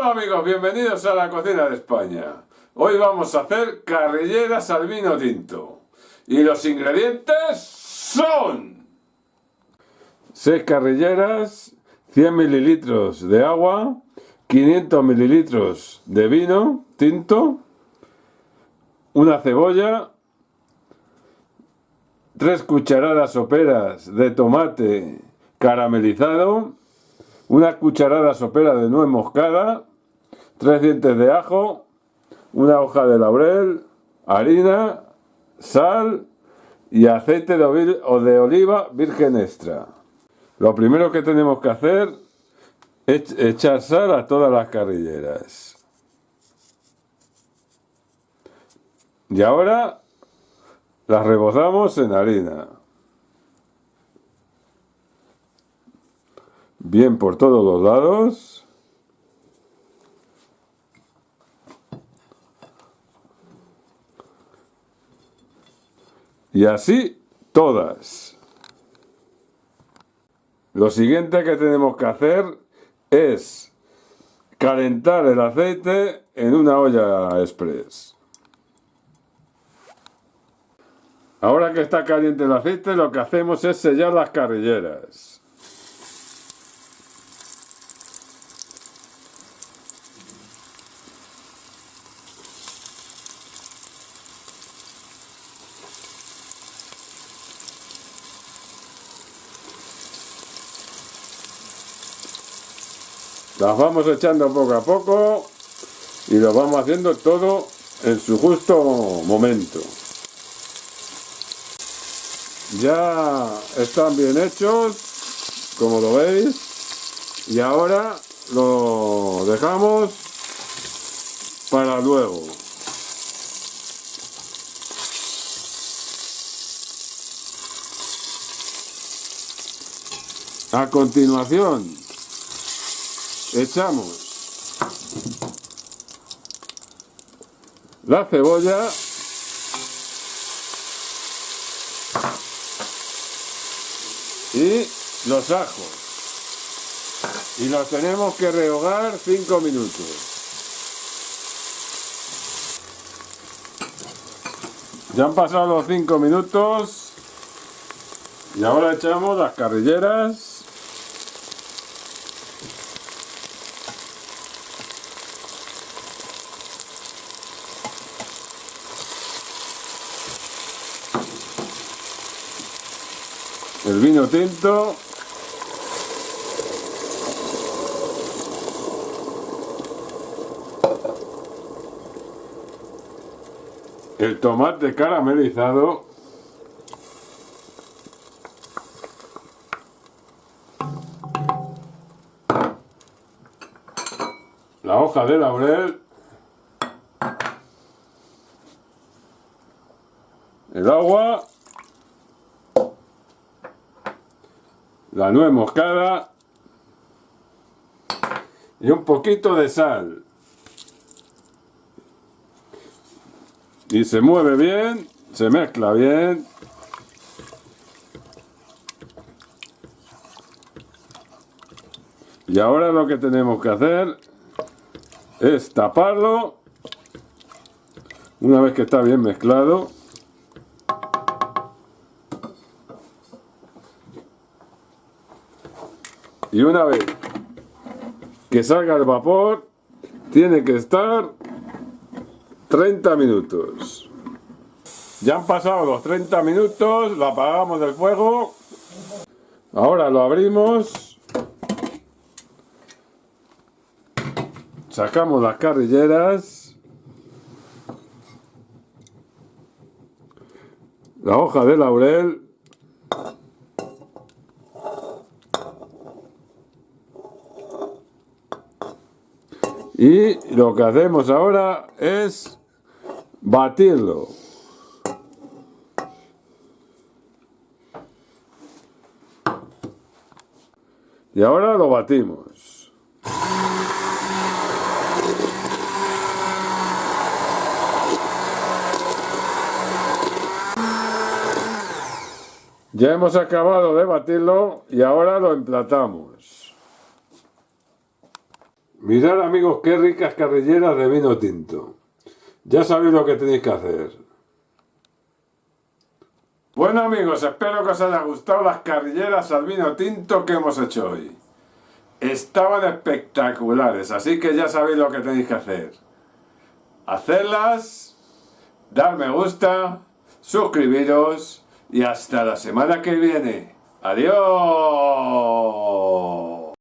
Hola amigos, bienvenidos a la cocina de España. Hoy vamos a hacer carrilleras al vino tinto. Y los ingredientes son... 6 carrilleras, 100 mililitros de agua, 500 mililitros de vino tinto, una cebolla, 3 cucharadas soperas de tomate caramelizado, una cucharada sopera de nuez moscada, tres dientes de ajo, una hoja de laurel, harina, sal y aceite de, oliva virgen extra. Lo primero que tenemos que hacer es echar sal a todas las carrilleras. Y ahora las rebozamos en harina. bien por todos los lados. Y así todas. Lo siguiente que tenemos que hacer es calentar el aceite en una olla express. Ahora que está caliente el aceite, lo que hacemos es sellar las carrilleras. Las vamos echando poco a poco y lo vamos haciendo todo en su justo momento. Ya están bien hechos, como lo veis, y ahora lo dejamos para luego. A continuación, echamos. La cebolla. Y los ajos. Y los tenemos que rehogar 5 minutos. Ya han pasado los 5 minutos. Y ahora echamos las carrilleras el vino tinto. El tomate caramelizado. La hoja de laurel. El agua la nuez moscada y un poquito de sal. Y se mueve bien, se mezcla bien. Y ahora lo que tenemos que hacer es taparlo una vez que está bien mezclado y una vez que salga el vapor tiene que estar 30 minutos. Ya han pasado los 30 minutos lo apagamos del fuego. Ahora lo abrimos. Sacamos las carrilleras. La hoja de laurel Y lo que hacemos ahora es batirlo. Y ahora lo batimos. Ya hemos acabado de batirlo y ahora lo emplatamos. Mirad amigos, qué ricas carrilleras de vino tinto. Ya sabéis lo que tenéis que hacer. Bueno amigos, espero que os haya gustado las carrilleras al vino tinto que hemos hecho hoy. Estaban espectaculares, así que ya sabéis lo que tenéis que hacer. Hacerlas, dar me gusta, suscribiros y hasta la semana que viene. ¡Adiós!